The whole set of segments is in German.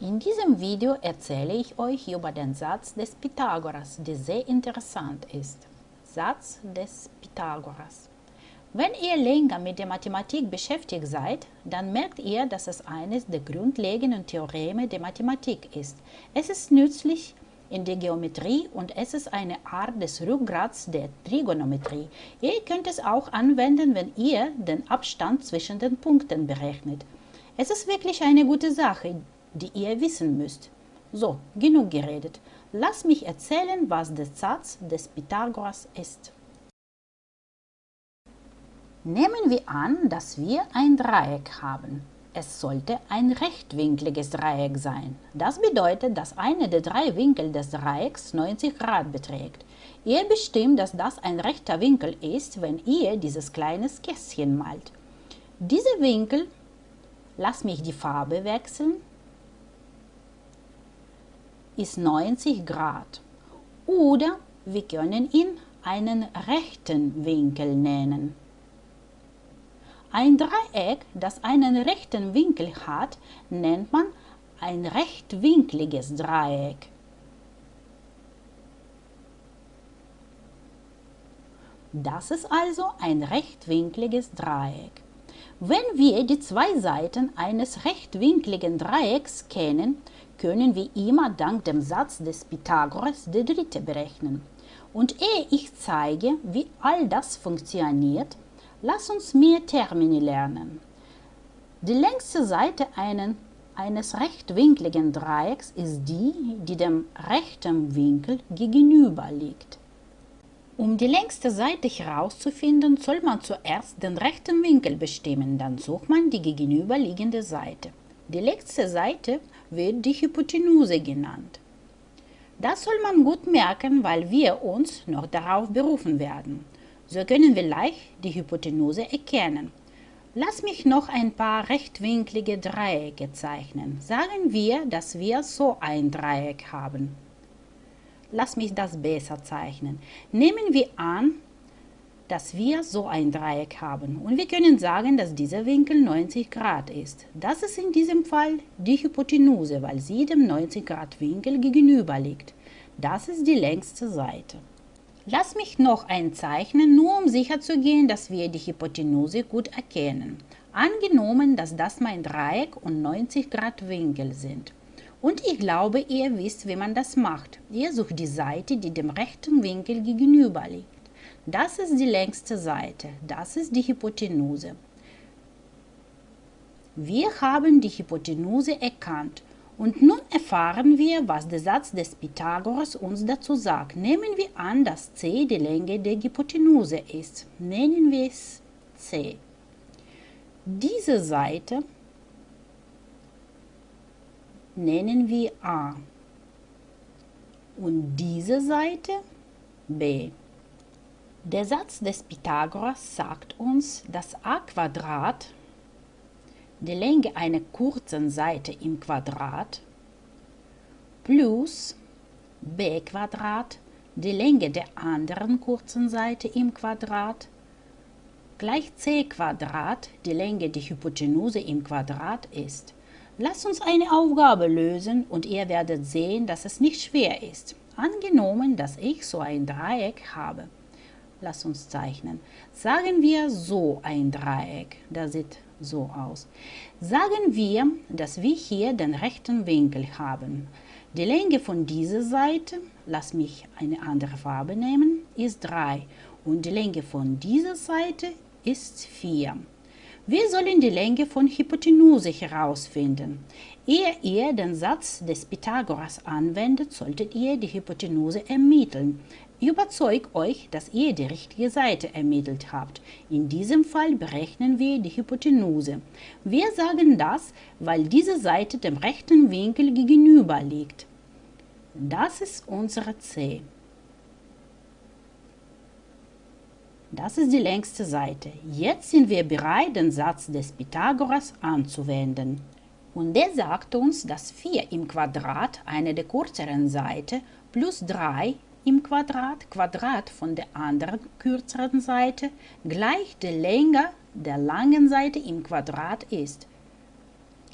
In diesem Video erzähle ich euch über den Satz des Pythagoras, der sehr interessant ist. Satz des Pythagoras. Wenn ihr länger mit der Mathematik beschäftigt seid, dann merkt ihr, dass es eines der grundlegenden Theoreme der Mathematik ist. Es ist nützlich in der Geometrie und es ist eine Art des Rückgrats der Trigonometrie. Ihr könnt es auch anwenden, wenn ihr den Abstand zwischen den Punkten berechnet. Es ist wirklich eine gute Sache, die ihr wissen müsst. So, genug geredet. Lass mich erzählen, was der Satz des Pythagoras ist. Nehmen wir an, dass wir ein Dreieck haben. Es sollte ein rechtwinkliges Dreieck sein. Das bedeutet, dass einer der drei Winkel des Dreiecks 90 Grad beträgt. Ihr bestimmt, dass das ein rechter Winkel ist, wenn ihr dieses kleine Kästchen malt. Diese Winkel, lass mich die Farbe wechseln, ist 90 Grad. Oder wir können ihn einen rechten Winkel nennen. Ein Dreieck, das einen rechten Winkel hat, nennt man ein rechtwinkliges Dreieck. Das ist also ein rechtwinkliges Dreieck. Wenn wir die zwei Seiten eines rechtwinkligen Dreiecks kennen, können wir immer dank dem Satz des Pythagoras der dritte berechnen. Und ehe ich zeige, wie all das funktioniert, lass uns mehr Termini lernen. Die längste Seite einen, eines rechtwinkligen Dreiecks ist die, die dem rechten Winkel gegenüber liegt. Um die längste Seite herauszufinden, soll man zuerst den rechten Winkel bestimmen, dann sucht man die gegenüberliegende Seite. Die letzte Seite wird die Hypotenuse genannt. Das soll man gut merken, weil wir uns noch darauf berufen werden. So können wir leicht die Hypotenuse erkennen. Lass mich noch ein paar rechtwinklige Dreiecke zeichnen. Sagen wir, dass wir so ein Dreieck haben. Lass mich das besser zeichnen. Nehmen wir an, dass wir so ein Dreieck haben und wir können sagen, dass dieser Winkel 90 Grad ist. Das ist in diesem Fall die Hypotenuse, weil sie dem 90 Grad Winkel gegenüber liegt. Das ist die längste Seite. Lass mich noch einzeichnen, nur um sicher zu gehen, dass wir die Hypotenuse gut erkennen. Angenommen, dass das mein Dreieck und 90 Grad Winkel sind. Und ich glaube, ihr wisst, wie man das macht. Ihr sucht die Seite, die dem rechten Winkel gegenüber liegt. Das ist die längste Seite, das ist die Hypotenuse. Wir haben die Hypotenuse erkannt und nun erfahren wir, was der Satz des Pythagoras uns dazu sagt. Nehmen wir an, dass c die Länge der Hypotenuse ist. Nennen wir es c. Diese Seite nennen wir a und diese Seite b. Der Satz des Pythagoras sagt uns, dass a Quadrat die Länge einer kurzen Seite im Quadrat plus b Quadrat die Länge der anderen kurzen Seite im Quadrat gleich c Quadrat die Länge der Hypotenuse im Quadrat ist. Lasst uns eine Aufgabe lösen und ihr werdet sehen, dass es nicht schwer ist. Angenommen, dass ich so ein Dreieck habe. Lass uns zeichnen. Sagen wir so ein Dreieck. Das sieht so aus. Sagen wir, dass wir hier den rechten Winkel haben. Die Länge von dieser Seite, lass mich eine andere Farbe nehmen, ist 3 und die Länge von dieser Seite ist 4. Wir sollen die Länge von Hypotenuse herausfinden. Ehe ihr den Satz des Pythagoras anwendet, solltet ihr die Hypotenuse ermitteln. Überzeugt euch, dass ihr die richtige Seite ermittelt habt. In diesem Fall berechnen wir die Hypotenuse. Wir sagen das, weil diese Seite dem rechten Winkel gegenüber liegt. Das ist unsere C. Das ist die längste Seite. Jetzt sind wir bereit, den Satz des Pythagoras anzuwenden. Und der sagt uns, dass 4 im Quadrat, eine der kürzeren Seite, plus 3 im Quadrat, Quadrat von der anderen kürzeren Seite, gleich der Länge der langen Seite im Quadrat ist.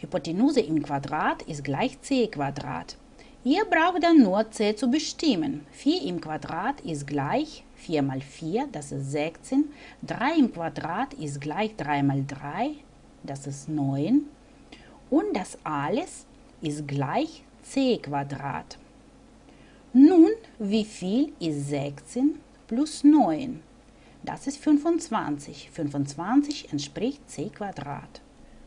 Hypotenuse im Quadrat ist gleich c Quadrat. Ihr braucht dann nur c zu bestimmen. 4 im Quadrat ist gleich 4 mal 4, das ist 16. 3 im Quadrat ist gleich 3 mal 3, das ist 9. Und das alles ist gleich c Quadrat. Nun, wie viel ist 16 plus 9? Das ist 25. 25 entspricht c.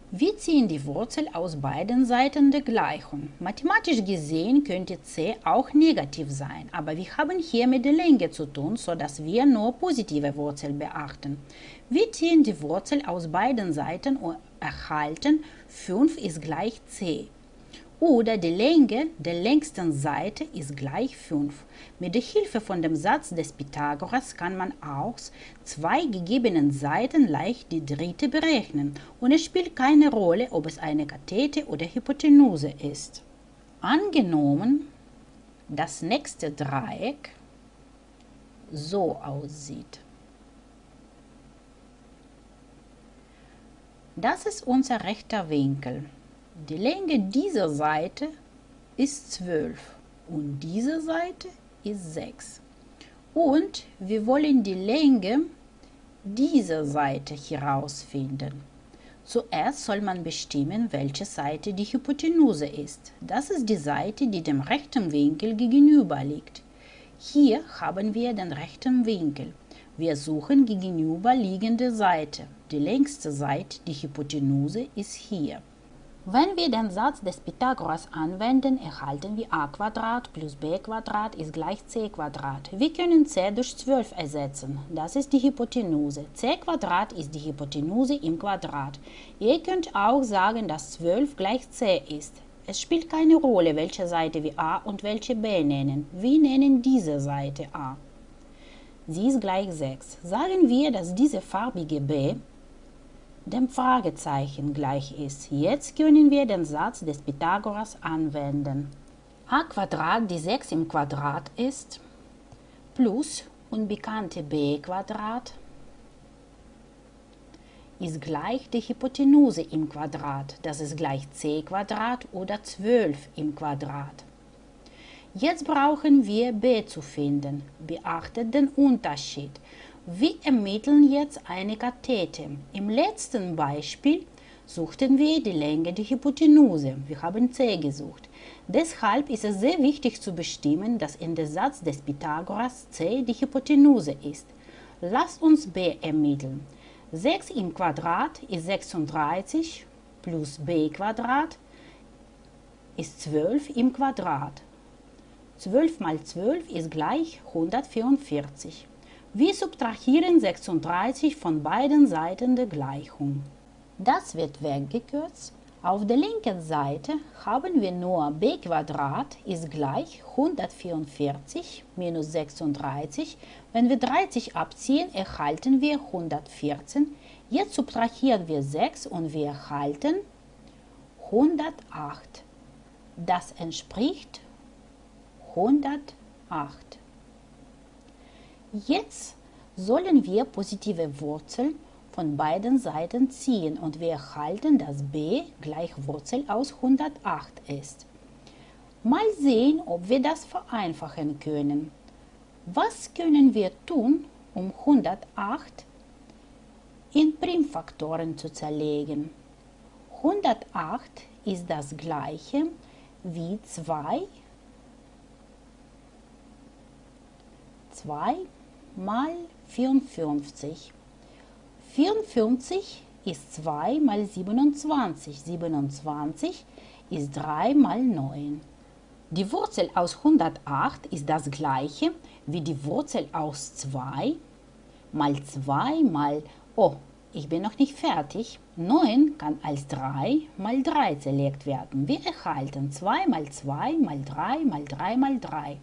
Wir ziehen die Wurzel aus beiden Seiten der Gleichung. Mathematisch gesehen könnte c auch negativ sein, aber wir haben hier mit der Länge zu tun, sodass wir nur positive Wurzel beachten. Wir ziehen die Wurzel aus beiden Seiten und erhalten 5 ist gleich c oder die Länge der längsten Seite ist gleich 5. Mit der Hilfe von dem Satz des Pythagoras kann man aus zwei gegebenen Seiten leicht die dritte berechnen und es spielt keine Rolle, ob es eine Kathete oder Hypotenuse ist. Angenommen, das nächste Dreieck so aussieht. Das ist unser rechter Winkel. Die Länge dieser Seite ist 12 und diese Seite ist 6. Und wir wollen die Länge dieser Seite herausfinden. Zuerst soll man bestimmen, welche Seite die Hypotenuse ist. Das ist die Seite, die dem rechten Winkel gegenüber liegt. Hier haben wir den rechten Winkel. Wir suchen gegenüberliegende Seite. Die längste Seite, die Hypotenuse, ist hier. Wenn wir den Satz des Pythagoras anwenden, erhalten wir a plus b ist gleich c Wir können c durch 12 ersetzen. Das ist die Hypotenuse. c ist die Hypotenuse im Quadrat. Ihr könnt auch sagen, dass 12 gleich c ist. Es spielt keine Rolle, welche Seite wir a und welche b nennen. Wir nennen diese Seite a. Sie ist gleich 6. Sagen wir, dass diese farbige b dem Fragezeichen gleich ist. Jetzt können wir den Satz des Pythagoras anwenden. a Quadrat, die 6 im Quadrat ist, plus unbekannte b Quadrat ist gleich die Hypotenuse im Quadrat. Das ist gleich c Quadrat oder 12 im Quadrat. Jetzt brauchen wir b zu finden. Beachtet den Unterschied. Wir ermitteln jetzt eine Kathete. Im letzten Beispiel suchten wir die Länge der Hypotenuse. Wir haben c gesucht. Deshalb ist es sehr wichtig zu bestimmen, dass in der Satz des Pythagoras c die Hypotenuse ist. Lasst uns b ermitteln. 6 im Quadrat ist 36 plus b Quadrat ist 12 im Quadrat. 12 mal 12 ist gleich 144. Wir subtrahieren 36 von beiden Seiten der Gleichung. Das wird weggekürzt. Auf der linken Seite haben wir nur b ist gleich 144 minus 36. Wenn wir 30 abziehen, erhalten wir 114. Jetzt subtrahieren wir 6 und wir erhalten 108. Das entspricht 108. Jetzt sollen wir positive Wurzeln von beiden Seiten ziehen und wir erhalten, dass b gleich Wurzel aus 108 ist. Mal sehen, ob wir das vereinfachen können. Was können wir tun, um 108 in Primfaktoren zu zerlegen? 108 ist das gleiche wie 2 2 mal 54. 54 ist 2 mal 27. 27 ist 3 mal 9. Die Wurzel aus 108 ist das gleiche wie die Wurzel aus 2 mal 2 mal, oh, ich bin noch nicht fertig. 9 kann als 3 mal 3 zerlegt werden. Wir erhalten 2 mal 2 mal 3 mal 3 mal 3.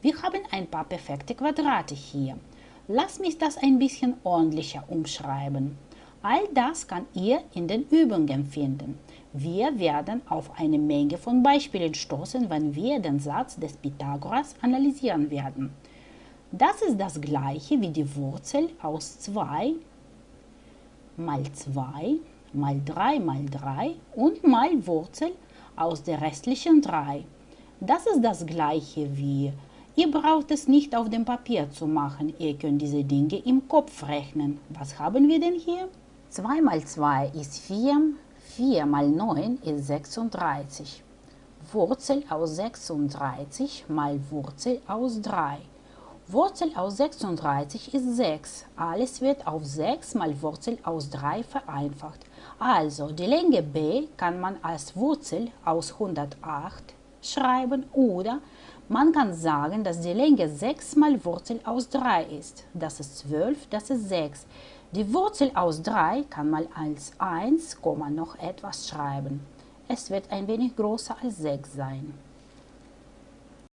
Wir haben ein paar perfekte Quadrate hier. Lass mich das ein bisschen ordentlicher umschreiben. All das kann ihr in den Übungen finden. Wir werden auf eine Menge von Beispielen stoßen, wenn wir den Satz des Pythagoras analysieren werden. Das ist das gleiche wie die Wurzel aus 2 mal 2 mal 3 mal 3 und mal Wurzel aus der restlichen 3. Das ist das gleiche wie Ihr braucht es nicht auf dem Papier zu machen, ihr könnt diese Dinge im Kopf rechnen. Was haben wir denn hier? 2 mal 2 ist 4, 4 mal 9 ist 36. Wurzel aus 36 mal Wurzel aus 3. Wurzel aus 36 ist 6. Alles wird auf 6 mal Wurzel aus 3 vereinfacht. Also die Länge b kann man als Wurzel aus 108 schreiben oder man kann sagen, dass die Länge 6 mal Wurzel aus 3 ist. Das ist 12, das ist 6. Die Wurzel aus 3 kann man als 1, noch etwas schreiben. Es wird ein wenig größer als 6 sein.